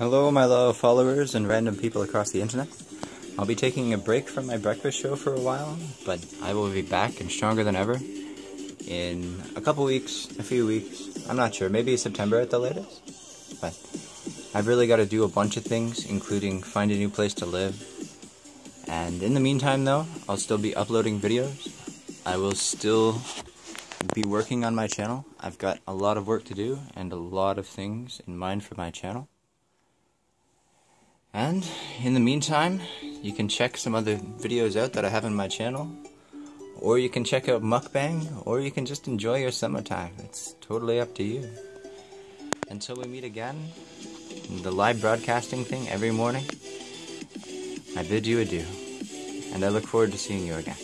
Hello, my loyal followers and random people across the internet. I'll be taking a break from my breakfast show for a while, but I will be back and stronger than ever in a couple weeks, a few weeks. I'm not sure, maybe September at the latest. But I've really got to do a bunch of things, including find a new place to live. And in the meantime, though, I'll still be uploading videos. I will still be working on my channel. I've got a lot of work to do and a lot of things in mind for my channel. And in the meantime, you can check some other videos out that I have on my channel. Or you can check out mukbang, or you can just enjoy your summertime. It's totally up to you. Until we meet again, the live broadcasting thing every morning, I bid you adieu. And I look forward to seeing you again.